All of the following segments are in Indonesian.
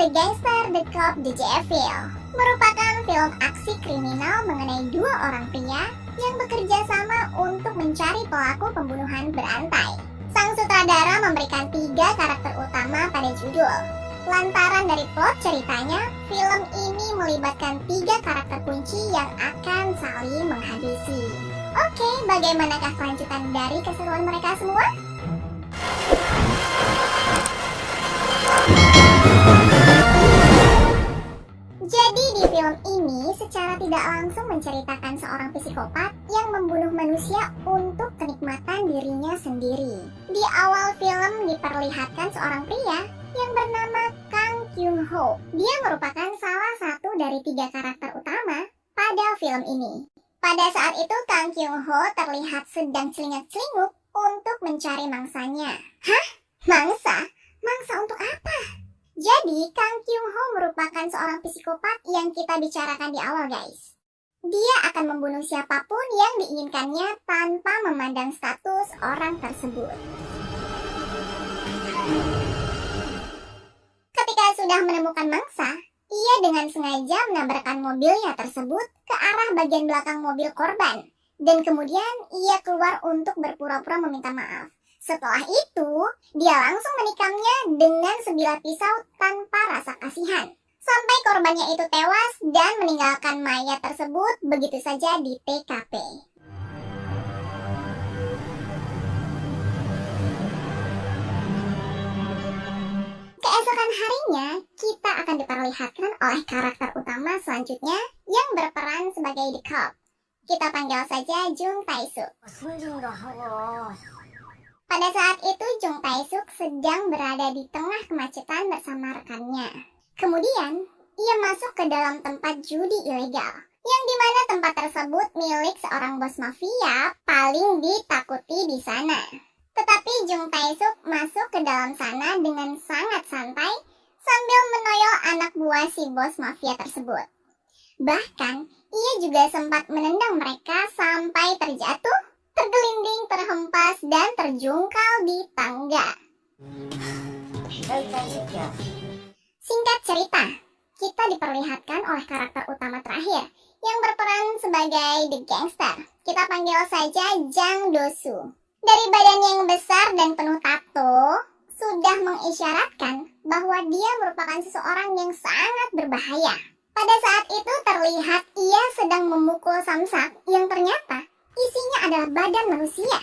The Gangster, The Cop, The Devil merupakan film aksi kriminal mengenai dua orang pria yang bekerja sama untuk mencari pelaku pembunuhan berantai. Sang sutradara memberikan tiga karakter utama pada judul. Lantaran dari plot ceritanya, film ini melibatkan tiga karakter kunci yang akan saling menghabisi. Oke, bagaimanakah kelanjutan dari keseruan mereka semua? Jadi di film ini secara tidak langsung menceritakan seorang psikopat yang membunuh manusia untuk kenikmatan dirinya sendiri. Di awal film diperlihatkan seorang pria yang bernama Kang Kyung Ho. Dia merupakan salah satu dari tiga karakter utama pada film ini. Pada saat itu Kang Kyung Ho terlihat sedang celingak-celinguk untuk mencari mangsanya. Hah? Mangsa? Mangsa untuk apa? Jadi, Kang Kyung Ho merupakan seorang psikopat yang kita bicarakan di awal, guys. Dia akan membunuh siapa pun yang diinginkannya tanpa memandang status orang tersebut. Ketika sudah menemukan mangsa, ia dengan sengaja menabrakkan mobilnya tersebut ke arah bagian belakang mobil korban. Dan kemudian ia keluar untuk berpura-pura meminta maaf. Setelah itu, dia langsung menikamnya dengan sebilah pisau tanpa rasa kasihan. Sampai korbannya itu tewas dan meninggalkan mayat tersebut begitu saja di TKP. Keesokan harinya, kita akan diperlihatkan oleh karakter utama selanjutnya yang berperan sebagai The Cop. Kita panggil saja Jung Tae-suk. Pada saat itu Jung Tae-suk sedang berada di tengah kemacetan bersama rekannya. Kemudian, ia masuk ke dalam tempat judi ilegal, yang di mana tempat tersebut milik seorang bos mafia paling ditakuti di sana. Tetapi Jung Tae-suk masuk ke dalam sana dengan sangat santai sambil menoyol anak buah si bos mafia tersebut. Bahkan, ia juga sempat menendang mereka sampai terjatuh tergelinding, terhempas, dan terjungkal di tangga. Singkat cerita, kita diperlihatkan oleh karakter utama terakhir yang berperan sebagai The Gangster. Kita panggil saja Jang Dosu. Dari badan yang besar dan penuh tato, sudah mengisyaratkan bahwa dia merupakan seseorang yang sangat berbahaya. Pada saat itu terlihat ia sedang memukul samsak yang ternyata Isinya adalah badan manusia.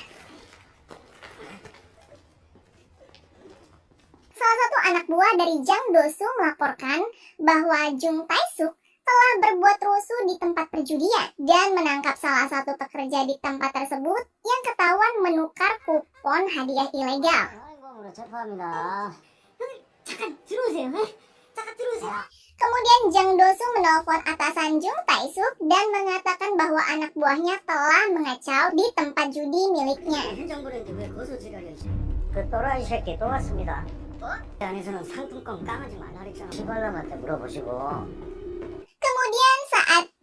Salah satu anak buah dari Jang Dosu melaporkan bahwa Jung Taesuk telah berbuat rusuh di tempat perjudian dan menangkap salah satu pekerja di tempat tersebut yang ketahuan menukar kupon hadiah ilegal. Kemudian Jang Dosu menelpon atasan Jung Tae-suk dan mengatakan bahwa anak buahnya telah mengacau di tempat judi miliknya. Kemudian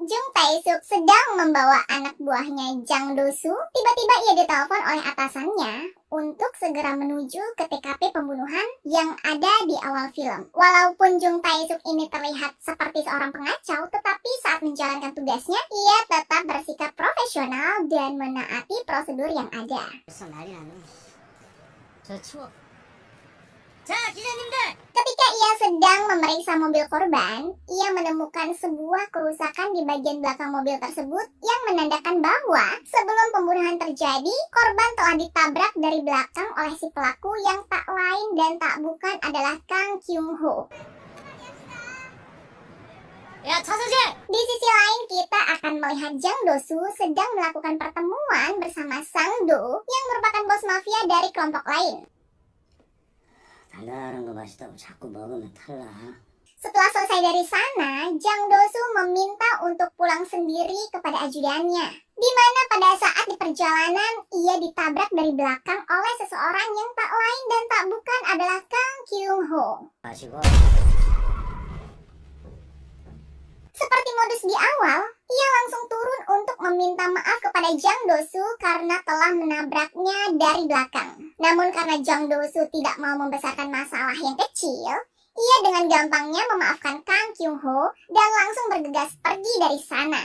Jung Taesuk sedang membawa anak buahnya Jang Dosu, tiba-tiba ia ditelepon oleh atasannya untuk segera menuju ke TKP pembunuhan yang ada di awal film. Walaupun Jung Taesuk ini terlihat seperti seorang pengacau, tetapi saat menjalankan tugasnya, ia tetap bersikap profesional dan menaati prosedur yang ada. Ketika ia sedang memeriksa mobil korban, ia menemukan sebuah kerusakan di bagian belakang mobil tersebut yang menandakan bahwa sebelum pembunuhan terjadi, korban telah ditabrak dari belakang oleh si pelaku yang tak lain dan tak bukan adalah Kang Kyung Ho. Di sisi lain, kita akan melihat Jang Dosu sedang melakukan pertemuan bersama Sang Do yang merupakan bos mafia dari kelompok lain. 달달한 거 맛있다고 자꾸 먹으면 탈나. Setelah selesai dari sana, Jang Dosu meminta untuk pulang sendiri kepada ajudannya. Di mana pada saat di perjalanan, ia ditabrak dari belakang oleh seseorang yang tak lain dan tak bukan adalah Kang Kyung Ho. Seperti modus di awal, ia langsung turun untuk meminta maaf kepada Jang Dosu karena telah menabraknya dari belakang. Namun karena Jang Dosu tidak mau membesarkan masalah yang kecil, ia dengan gampangnya memaafkan Kang Kyung Ho dan langsung bergegas pergi dari sana.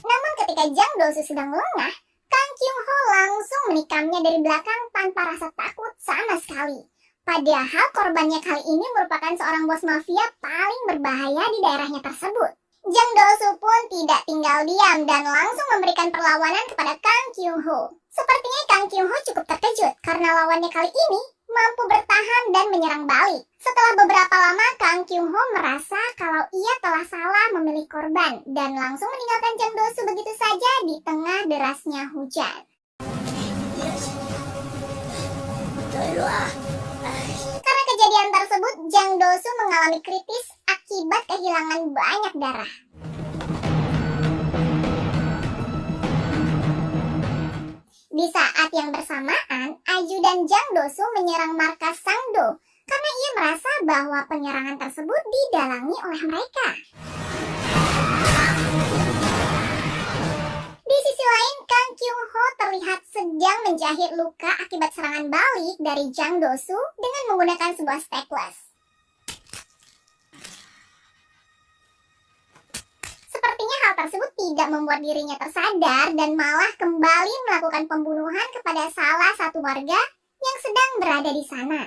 Namun ketika Jang Dosu sedang lengah, Kyung Ho langsung menikamnya dari belakang tanpa rasa takut sama sekali. Padahal korbannya kali ini merupakan seorang bos mafia paling berbahaya di daerahnya tersebut. Jang Dosu pun tidak tinggal diam dan langsung memberikan perlawanan kepada Kang Kyung Ho. Sepertinya Kang Kyung Ho cukup terkejut karena lawannya kali ini mampu bertahan dan menyerang balik. Setelah beberapa lama, Kang Kyung Ho merasa kalau ia telah salah memilih korban dan langsung meninggalkan Jang Do Su begitu saja di tengah derasnya hujan. Karena kejadian tersebut, Jang Do Su mengalami kritis akibat kehilangan banyak darah. Di saat yang bersamaan, Aju dan Jang Dosu menyerang markas Sangdo karena ia merasa bahwa penyerangan tersebut didalangi oleh mereka. Di sisi lain, Kang Kyung Ho terlihat sedang menjahit luka akibat serangan balik dari Jang Dosu dengan menggunakan sebuah staples. Sepertinya hal tersebut tidak membuat dirinya tersadar dan malah kembali melakukan pembunuhan kepada salah satu warga yang sedang berada di sana.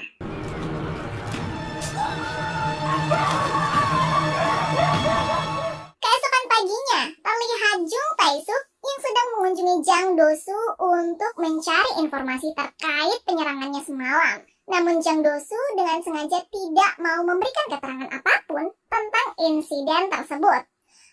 Keesokan paginya, terlihat Jung Taesuk yang sedang mengunjungi Jang Dosu untuk mencari informasi terkait penyerangannya semalam. Namun Jang Dosu dengan sengaja tidak mau memberikan keterangan apa pun tentang insiden tersebut.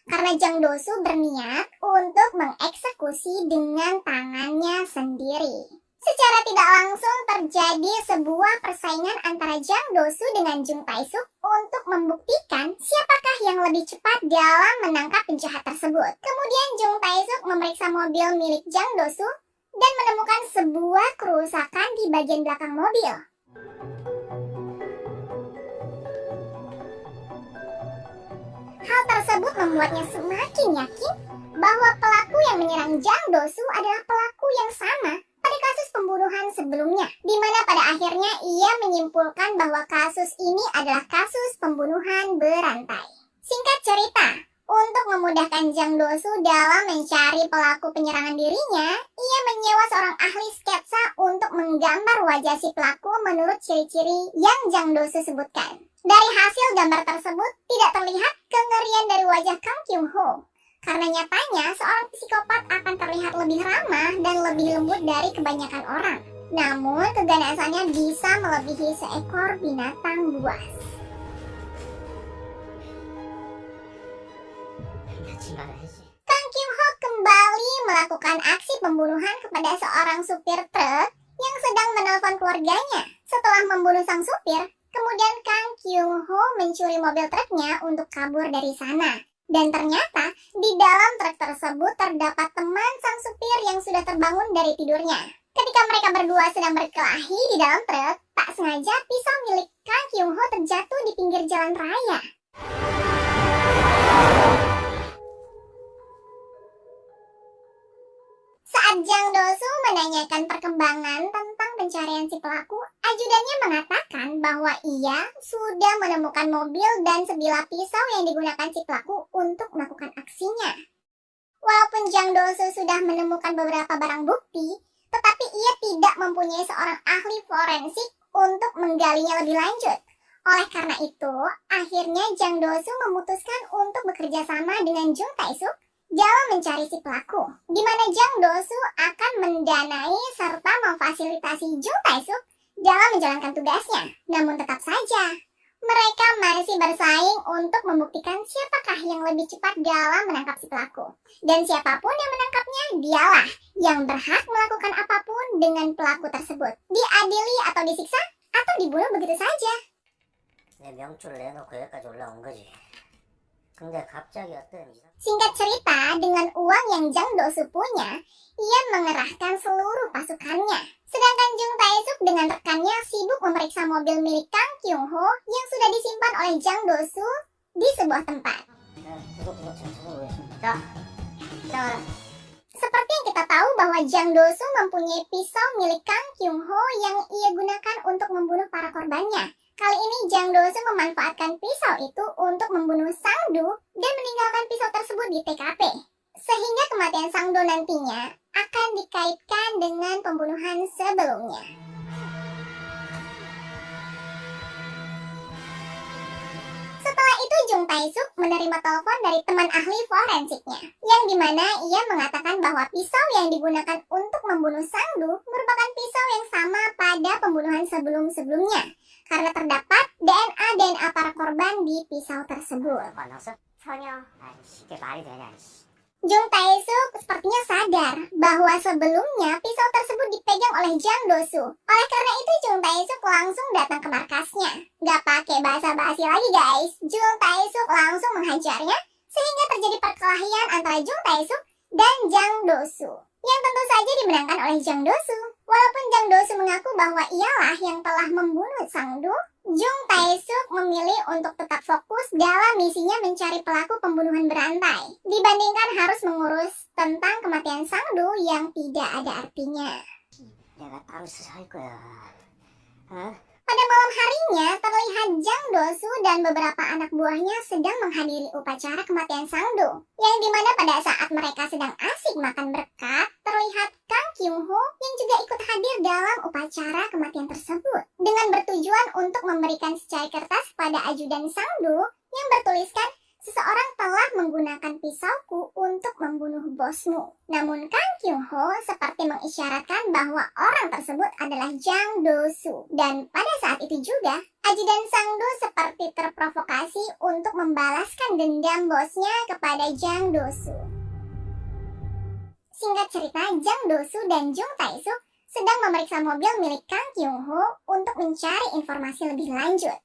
Karena Jang Dosu berniat untuk mengeksekusi dengan tangannya sendiri. Secara tidak langsung terjadi sebuah persaingan antara Jang Dosu dengan Jung Taesuk untuk membuktikan siapakah yang lebih cepat dalam menangkap penjahat tersebut. Kemudian Jung Taesuk memeriksa mobil milik Jang Dosu dan menemukan sebuah kerusakan di bagian belakang mobil. Hal tersebut membuatnya semakin yakin bahwa pelaku yang menyerang Jang Dosu adalah pelaku yang sama pada kasus pembunuhan sebelumnya, di mana pada akhirnya ia menyimpulkan bahwa kasus ini adalah kasus pembunuhan berantai. Singkat cerita, untuk memudahkan Jang Dosu dalam mencari pelaku penyerangan dirinya, ia menyewa seorang ahli sketsa untuk menggambar wajah si pelaku menurut ciri-ciri yang Jang Dosu sebutkan. Dari hasil gambar tersebut, tidak terlihat kengerian dari wajah Kang Kyung Ho. Karena nyatanya, seorang psikopat akan terlihat lebih ramah dan lebih lembut dari kebanyakan orang. Namun, keganasannya bisa melebihi seekor binatang buas. Kang Kyung Ho kembali melakukan aksi pembunuhan kepada seorang supir truk yang sedang menelpon keluarganya. Setelah membunuh sang supir, kemudian Kang Kyung Ho mencuri mobil truknya untuk kabur dari sana. Dan ternyata di dalam truk tersebut terdapat teman sang supir yang sudah terbangun dari tidurnya. Ketika mereka berdua sedang berkelahi di dalam truk, tak sengaja pisau milik Kang Kyung Ho terjatuh di pinggir jalan raya. Saat Jang Dosu menanyakan perkembangan tentang pencarian si pelaku, ajudannya mengatakan bahwa ia sudah menemukan mobil dan sebilah pisau yang digunakan si pelaku untuk melakukan aksinya. Walaupun Jang Dosu sudah menemukan beberapa barang bukti, tetapi ia tidak mempunyai seorang ahli forensik untuk menggalinya lebih lanjut. Oleh karena itu, akhirnya Jang Dosu memutuskan untuk bekerja sama dengan Jung Taesuk dalam mencari si pelaku, di mana Jang Dosu akan mendanai serta memfasilitasi Jung Taesuk dalam menjalankan tugasnya. Namun tetap saja, mereka masih bersaing untuk membuktikan siapakah yang lebih cepat dalam menangkap si pelaku. Dan siapapun yang menangkapnya, dialah yang berhak melakukan apapun dengan pelaku tersebut. Diadili atau disiksa, atau dibunuh begitu saja. 내 명줄을 내놓고 여기까지 올라온 거지. 근데 갑자기 어떤 이상... Singkat cerita, dengan uang yang Jang Dosu punya, ia mengerahkan seluruh pasukannya. Sedangkan Jung Taesuk dengan rekannya sibuk memeriksa mobil milik Kang Kyung Ho yang sudah disimpan oleh Jang Dosu di sebuah tempat. Seperti yang kita tahu bahwa Jang Dosu mempunyai pisau milik Kang Kyung Ho yang ia gunakan untuk membunuh para korbannya. Kali ini Jang Do-soo memanfaatkan pisau itu untuk membunuh Sang-do dan meninggalkan pisau tersebut di TKP. Sehingga kematian Sang-do nantinya akan dikaitkan dengan pembunuhan sebelumnya. Setelah itu Jung Tae-suk menerima telepon dari teman ahli forensiknya, yang di mana ia mengatakan bahwa pisau yang digunakan untuk membunuh Sang-do merupakan pisau yang sama pada pembunuhan sebelum-sebelumnya, karena terdapat DNA-DNA para korban di pisau tersebut. Jung Tae-suk sepertinya sadar bahwa sebelumnya pisau tersebut dipegang oleh Jang Do-su. Oleh karena itu Jung Tae-suk langsung datang ke markasnya. Gak pakai bahasa basi lagi guys, Jung Tae-suk langsung menghajarnya sehingga terjadi perkelahian antara Jung Tae-suk dan Jang Do-su yang tentu saja dimenangkan oleh Jang Do-su. Walaupun Jang Do-soo mengaku bahwa ialah yang telah membunuh Sang-do, Jung Tae-suk memilih untuk tetap fokus dalam misinya mencari pelaku pembunuhan berantai, dibandingkan harus mengurus tentang kematian Sang-do yang tidak ada artinya. Pada malam harinya, terlihat Jang Dosu dan beberapa anak buahnya sedang menghadiri upacara kematian Sangdo, yang di mana pada saat mereka sedang asik makan berkat, terlihat Kang Kyung Ho yang juga ikut hadir dalam upacara kematian tersebut, dengan bertujuan untuk memberikan secai kertas pada ajudan Sangdo yang bertuliskan Seseorang telah menggunakan pisauku untuk membunuh bosmu. Namun Kang Kyung-ho seperti mengisyaratkan bahwa orang tersebut adalah Jang Do-soo. Dan pada saat itu juga, ajudan Sang-do seperti terprovokasi untuk membalaskan dendam bosnya kepada Jang Do-soo. Singkat cerita, Jang Do-soo dan Jung Tae-suk sedang memeriksa mobil milik Kang Kyung-ho untuk mencari informasi lebih lanjut.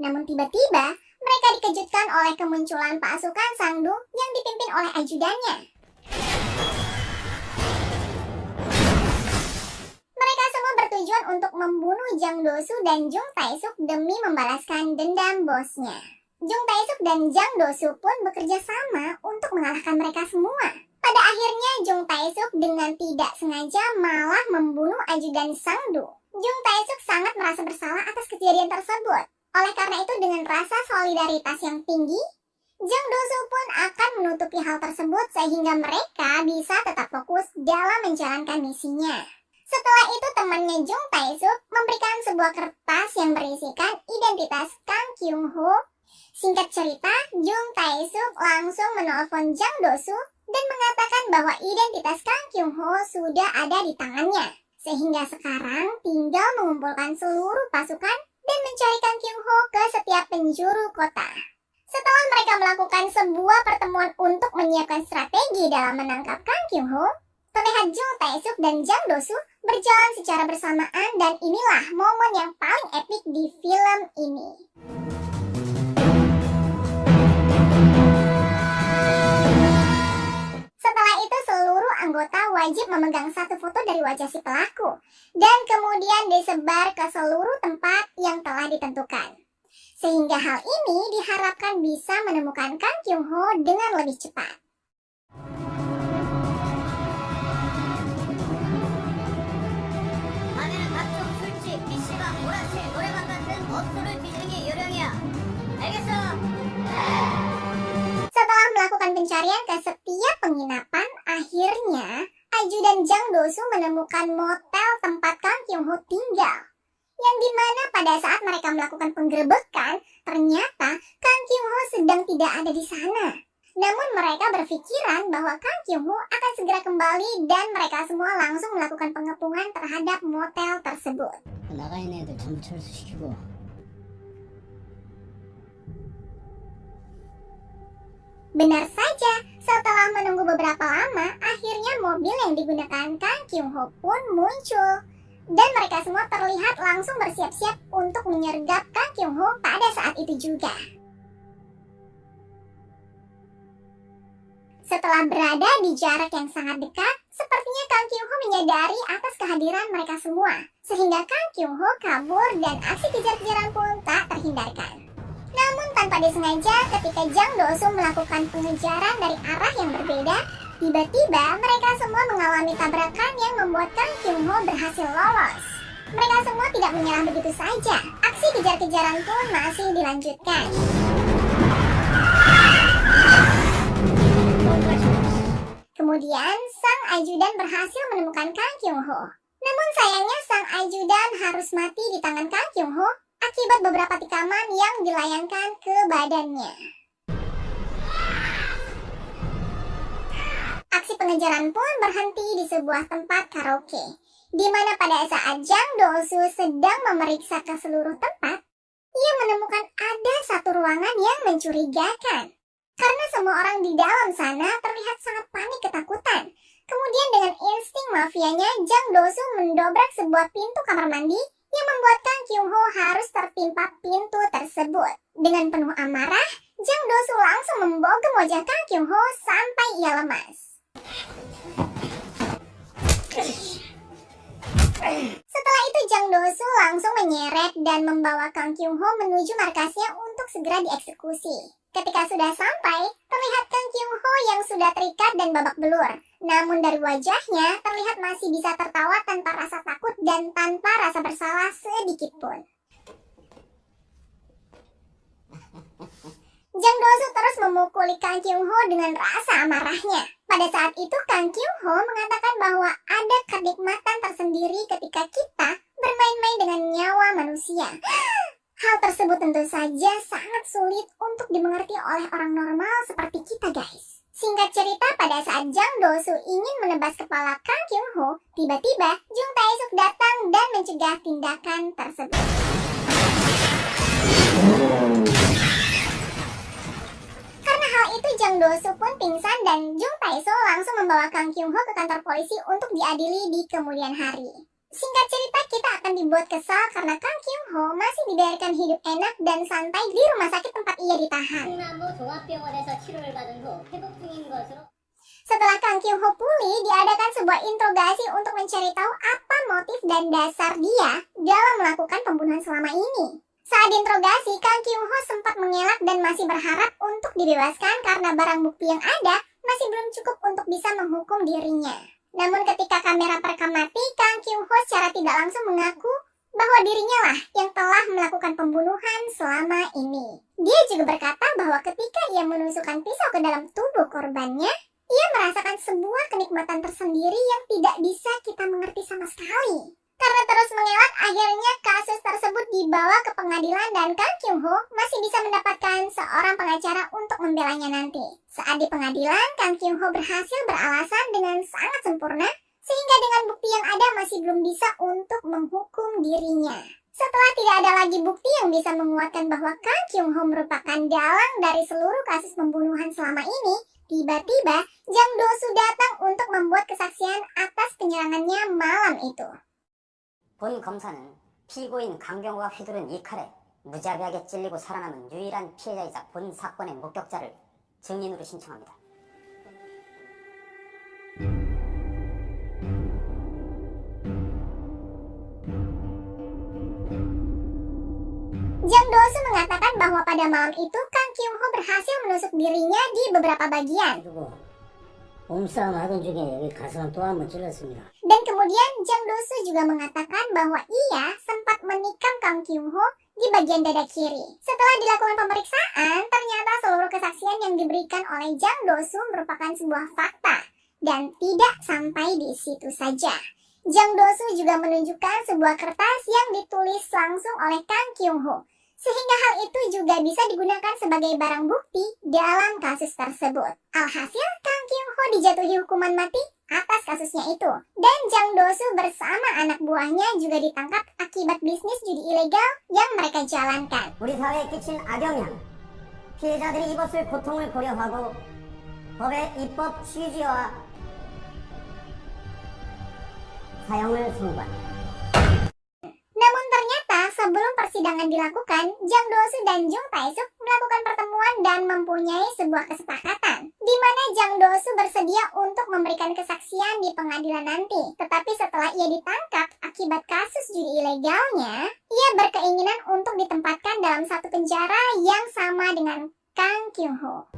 Namun tiba-tiba, mereka dikejutkan oleh kemunculan pasukan Sangdu yang dipimpin oleh ajudannya. Mereka semua bertujuan untuk membunuh Jang Dosu dan Jung Tae-suk demi membalaskan dendam bosnya. Jung Tae-suk dan Jang Dosu pun bekerja sama untuk mengalahkan mereka semua. Pada akhirnya Jung Tae-suk dengan tidak sengaja malah membunuh ajudan Sangdu. Jung Tae-suk sangat merasa bersalah atas kejadian tersebut. Oleh karena itu dengan rasa solidaritas yang tinggi, Jang Dosu pun akan menutupi hal tersebut sehingga mereka bisa tetap fokus dalam menjalankan misinya. Setelah itu temannya Jung Tae-suk memberikan sebuah kertas yang berisikan identitas Kang Kyung-ho. Singkat cerita, Jung Tae-suk langsung menelpon Jang Dosu dan mengatakan bahwa identitas Kang Kyung-ho sudah ada di tangannya. Sehingga sekarang tinggal mengumpulkan seluruh pasukan dan mencari Kang Kyung-ho ke setiap penjuru kota. Setelah mereka melakukan sebuah pertemuan untuk menyiapkan strategi dalam menangkap Kang Kyung-ho, terlihat Jung Tae-suk dan Jang Do-soo berjalan secara bersamaan dan inilah momen yang paling epik di film ini. Setelah itu seluruh anggota wajib memegang satu foto dari wajah si pelaku dan kemudian disebar ke seluruh tempat yang telah ditentukan. Sehingga hal ini diharapkan bisa menemukan Kang Kyung-ho dengan lebih cepat. Setelah melakukan pencarian ke setiap penginapan, akhirnya Aju dan Jang Dosu menemukan motel tempat Kang Kyung Ho tinggal. Yang di mana pada saat mereka melakukan penggerebekan, ternyata Kang Kyung Ho sedang tidak ada di sana. Namun mereka berpikiran bahwa Kang Kyung Ho akan segera kembali dan mereka semua langsung melakukan pengepungan terhadap motel tersebut. Benar saja, setelah menunggu beberapa lama, akhirnya mobil yang digunakan Kang Kyung-ho pun muncul. Dan mereka semua terlihat langsung bersiap-siap untuk menyergap Kang Kyung-ho pada saat itu juga. Setelah berada di jarak yang sangat dekat, sepertinya Kang Kyung-ho menyadari atas kehadiran mereka semua. Sehingga Kang Kyung-ho kabur dan aksi kejar-kejaran pun tak terhindarkan. Namun tanpa disengaja ketika Jang Do-soo melakukan pengejaran dari arah yang berbeda, Tiba-tiba mereka semua mengalami tabrakan yang membuat Kang Kyung Ho berhasil lolos. Mereka semua tidak menyerah begitu saja. Aksi kejar-kejaran pun masih dilanjutkan. Kemudian, sang ajudan berhasil menemukan Kang Kyung Ho. Namun sayangnya sang ajudan harus mati di tangan Kang Kyung Ho akibat beberapa tikaman yang dilayangkan ke badannya. Aksi pengejaran pun berhenti di sebuah tempat karaoke, di mana pada saat Jang Dosu sedang memeriksa ke seluruh tempat, ia menemukan ada satu ruangan yang mencurigakan. Karena semua orang di dalam sana terlihat sangat panik ketakutan. Kemudian dengan insting mafianya, Jang Dosu mendobrak sebuah pintu kamar mandi yang membuat Kang Kyung Ho harus tertimpa pintu tersebut. Dengan penuh amarah, Jang Dosu langsung membogem wajah Kang Kyung Ho sampai ia lemas. Setelah itu Jang Dosu langsung menyeret dan membawa Kang Kyung Ho menuju markasnya untuk segera dieksekusi. Ketika sudah sampai, terlihat Kang Kyung Ho yang sudah terikat dan babak belur. Namun dari wajahnya, terlihat masih bisa tertawa tanpa rasa takut dan tanpa rasa bersalah sedikit pun. Jang Dosu terus memukuli Kang Kyung Ho dengan rasa amarahnya. Pada saat itu Kang Kyung Ho mengatakan bahwa ada kenikmatan tersendiri ketika kita bermain-main dengan nyawa manusia. Hal tersebut tentu saja sangat sulit untuk dimengerti oleh orang normal seperti kita guys. Singkat cerita, pada saat Jang Dosu ingin menebas kepala Kang Kyung Ho, tiba-tiba Jung Tae-suk datang dan mencegah tindakan tersebut. Karena hal itu Jang Dosu pun pingsan dan Jung Tae-suk langsung membawa Kang Kyung Ho ke kantor polisi untuk diadili di kemudian hari. Singkat cerita, kita akan dibuat kesal karena Kang Kyung Ho masih dibiarkan hidup enak dan santai di rumah sakit tempat ia ditahan. Setelah Kang Kyung Ho pulih, diadakan sebuah interogasi untuk mencari tahu apa motif dan dasar dia dalam melakukan pembunuhan selama ini. Saat diinterogasi, Kang Kyung Ho sempat mengelak dan masih berharap untuk dibebaskan karena barang bukti yang ada masih belum cukup untuk bisa menghukum dirinya. Namun ketika kamera perekam mati, Kang Kyung Ho secara tidak langsung mengaku bahwa dirinya lah yang telah melakukan pembunuhan selama ini. Dia juga berkata bahwa ketika ia menusukkan pisau ke dalam tubuh korbannya, ia merasakan sebuah kenikmatan tersendiri yang tidak bisa kita mengerti sama sekali. Karena terus mengelak, akhirnya kasus tersebut dibawa ke pengadilan dan Kang Kyung Ho masih bisa mendapatkan seorang pengacara untuk membelanya nanti. Saat di pengadilan, Kang Kyung Ho berhasil beralasan dengan sangat sempurna, sehingga dengan bukti yang ada masih belum bisa untuk menghukum dirinya. Setelah tidak ada lagi bukti yang bisa menguatkan bahwa Kang Kyung Ho merupakan dalang dari seluruh kasus pembunuhan selama ini, tiba-tiba Jang Do-su datang untuk membuat kesaksian atas penyerangannya malam itu. 본 검사는 피고인 강경호가 휘두른 이 칼에 무자비하게 찔리고 살아남은 유일한 피해자이자 본 사건의 목격자를 증인으로 신청합니다. Jang Dosu mengatakan bahwa pada malam itu Kang Kyung Ho berhasil menusuk dirinya di beberapa bagian. 몸싸움 하던 중에 여기 가슴을 또 한 번 찔렀습니다. Dan kemudian Jang Dosu juga mengatakan bahwa ia sempat menikam Kang Kyung Ho di bagian dada kiri. Setelah dilakukan pemeriksaan, ternyata seluruh kesaksian yang diberikan oleh Jang Dosu merupakan sebuah fakta dan tidak sampai di situ saja. Jang Dosu juga menunjukkan sebuah kertas yang ditulis langsung oleh Kang Kyung Ho sehingga hal itu juga bisa digunakan sebagai barang bukti dalam kasus tersebut. Alhasil, Kang Kyung Ho dijatuhi hukuman mati atas kasusnya itu. Dan Jang Dosu bersama anak buahnya juga ditangkap akibat bisnis judi ilegal yang mereka jalankan. 우리 사회에 끼친 악영향, 피해자들이 입었을 고통을 고려하고 법의 입법 취지와 사형을 선고한다. Sebelum persidangan dilakukan, Jang Dosu dan Jung Tae-suk melakukan pertemuan dan mempunyai sebuah kesepakatan, di mana Jang Dosu bersedia untuk memberikan kesaksian di pengadilan nanti. Tetapi setelah ia ditangkap akibat kasus judi ilegalnya, ia berkeinginan untuk ditempatkan dalam satu penjara yang sama dengan Kang Kyung Ho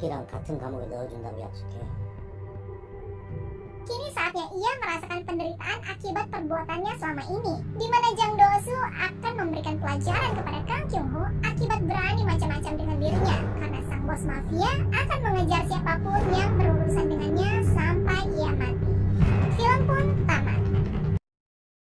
kini saatnya ia merasakan penderitaan akibat perbuatannya selama ini, di mana Jang Do-su akan memberikan pelajaran kepada Kang Kyung-ho akibat berani macam-macam dengan dirinya, karena sang bos mafia akan mengejar siapa pun yang berurusan dengannya sampai ia mati. Film pun tamat.